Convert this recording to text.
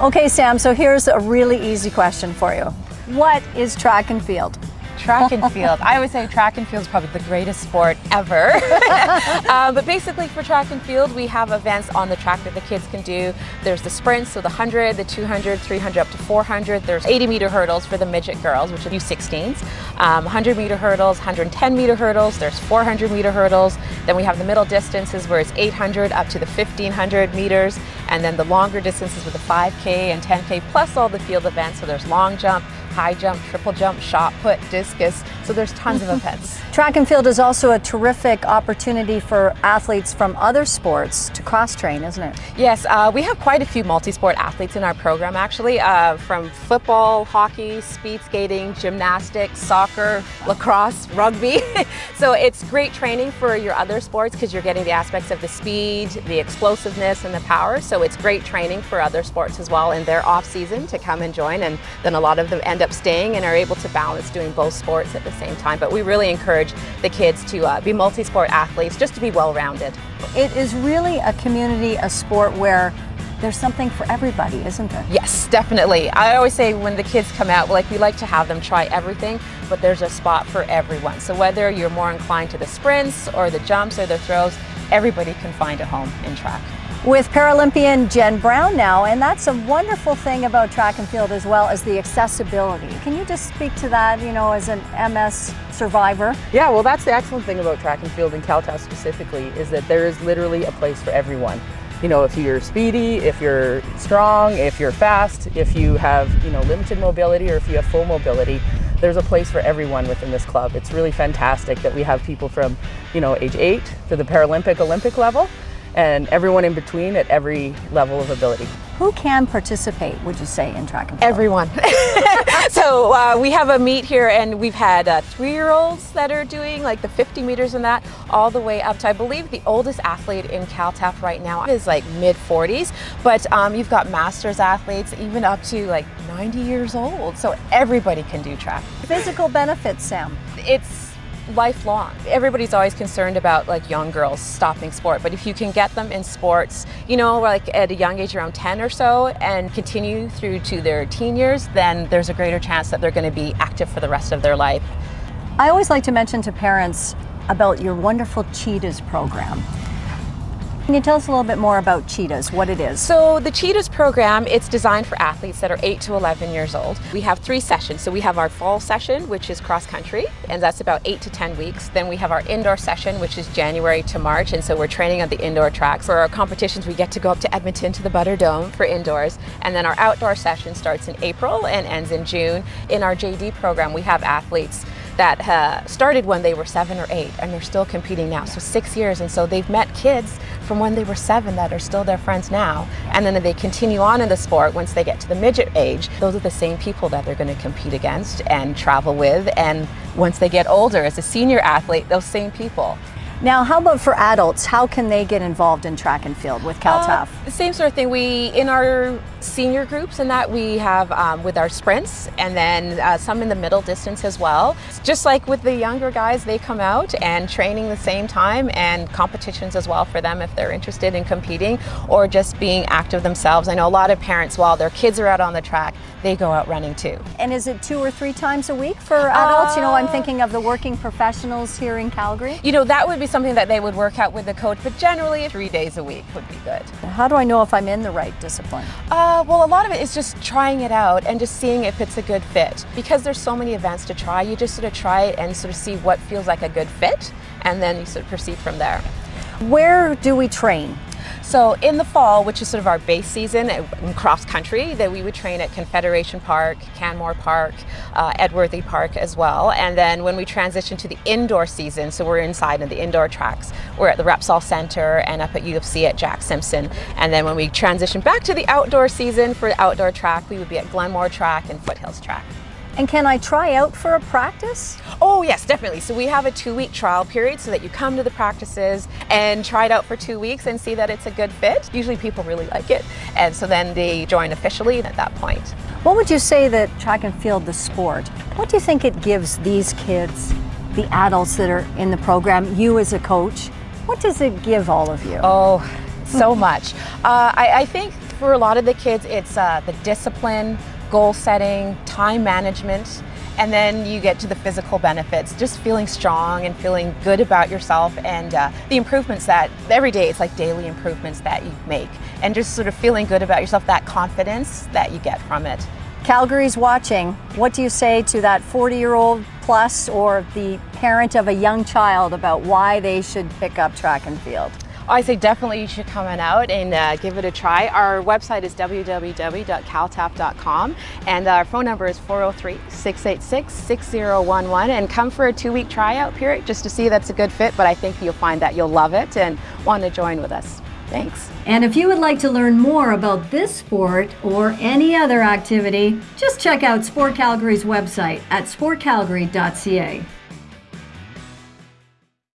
Okay, Sam, so here's a really easy question for you. What is track and field? Track and field. I always say track and field is probably the greatest sport ever. uh, but basically for track and field, we have events on the track that the kids can do. There's the sprints, so the 100, the 200, 300 up to 400. There's 80 meter hurdles for the midget girls, which are U16s. Um, 100 meter hurdles, 110 meter hurdles. There's 400 meter hurdles. Then we have the middle distances where it's 800 up to the 1500 meters. And then the longer distances with the 5K and 10K plus all the field events. So there's long jump, high jump, triple jump, shot put, discus. So there's tons of events. Track and field is also a terrific opportunity for athletes from other sports to cross train, isn't it? Yes, uh, we have quite a few multi-sport athletes in our program actually, uh, from football, hockey, speed skating, gymnastics, soccer, lacrosse, rugby. so it's great training for your other sports because you're getting the aspects of the speed, the explosiveness and the power. So it's great training for other sports as well in their off season to come and join and then a lot of them end up staying and are able to balance doing both sports at the same time. But we really encourage the kids to uh, be multi-sport athletes, just to be well-rounded. It is really a community, a sport where there's something for everybody, isn't there? Yes, definitely. I always say when the kids come out, like we like to have them try everything, but there's a spot for everyone. So whether you're more inclined to the sprints or the jumps or the throws, everybody can find a home in track with Paralympian Jen Brown now, and that's a wonderful thing about track and field as well as the accessibility. Can you just speak to that, you know, as an MS survivor? Yeah, well that's the excellent thing about track and field in CalTAF specifically is that there is literally a place for everyone. You know, if you're speedy, if you're strong, if you're fast, if you have, you know, limited mobility or if you have full mobility, there's a place for everyone within this club. It's really fantastic that we have people from, you know, age eight to the Paralympic Olympic level and everyone in between at every level of ability. Who can participate, would you say, in track and field? Everyone. so uh, we have a meet here and we've had uh, three-year-olds that are doing like the 50 meters and that all the way up to, I believe the oldest athlete in CalTAF right now is like mid 40s, but um, you've got masters athletes even up to like 90 years old. So everybody can do track. Physical benefits, Sam. It's lifelong. Everybody's always concerned about like young girls stopping sport, but if you can get them in sports, you know, like at a young age around 10 or so and continue through to their teen years, then there's a greater chance that they're going to be active for the rest of their life. I always like to mention to parents about your wonderful Cheetahs program. Can you tell us a little bit more about Cheetahs, what it is? So the Cheetahs program, it's designed for athletes that are 8 to 11 years old. We have three sessions. So we have our fall session, which is cross country, and that's about 8 to 10 weeks. Then we have our indoor session, which is January to March, and so we're training on the indoor tracks. For our competitions, we get to go up to Edmonton to the Butterdome for indoors, and then our outdoor session starts in April and ends in June. In our JD program, we have athletes that uh, started when they were seven or eight and they're still competing now. So six years and so they've met kids from when they were seven that are still their friends now. And then they continue on in the sport once they get to the midget age. Those are the same people that they're going to compete against and travel with. And once they get older as a senior athlete, those same people. Now, how about for adults? How can they get involved in track and field with CalTAF? Uh, same sort of thing. We, in our senior groups and that, we have um, with our sprints and then uh, some in the middle distance as well. Just like with the younger guys, they come out and training the same time and competitions as well for them if they're interested in competing or just being active themselves. I know a lot of parents, while their kids are out on the track, they go out running too. And is it two or three times a week for adults? Uh, you know, I'm uh, thinking of the working professionals here in Calgary. You know, that would be something that they would work out with the coach, but generally three days a week would be good. How do I know if I'm in the right discipline? Uh, well, a lot of it is just trying it out and just seeing if it's a good fit. Because there's so many events to try, you just sort of try it and sort of see what feels like a good fit, and then you sort of proceed from there. Where do we train? So in the fall, which is sort of our base season in cross country, that we would train at Confederation Park, Canmore Park, uh, Edworthy Park as well. And then when we transition to the indoor season, so we're inside in the indoor tracks, we're at the Repsol Center and up at U of C at Jack Simpson. And then when we transition back to the outdoor season for the outdoor track, we would be at Glenmore Track and Foothills Track. And can I try out for a practice? Oh yes, definitely. So we have a two-week trial period so that you come to the practices and try it out for two weeks and see that it's a good fit. Usually people really like it. And so then they join officially at that point. What would you say that track and field, the sport, what do you think it gives these kids, the adults that are in the program, you as a coach, what does it give all of you? Oh, so much. Uh, I, I think for a lot of the kids, it's uh, the discipline, goal setting, time management, and then you get to the physical benefits, just feeling strong and feeling good about yourself and uh, the improvements that every day, it's like daily improvements that you make and just sort of feeling good about yourself, that confidence that you get from it. Calgary's watching. What do you say to that 40 year old plus or the parent of a young child about why they should pick up track and field? I say definitely you should come on out and uh, give it a try. Our website is www.caltap.com and our phone number is 403-686-6011 and come for a two-week tryout period just to see if that's a good fit, but I think you'll find that you'll love it and want to join with us. Thanks. And if you would like to learn more about this sport or any other activity, just check out Sport Calgary's website at sportcalgary.ca.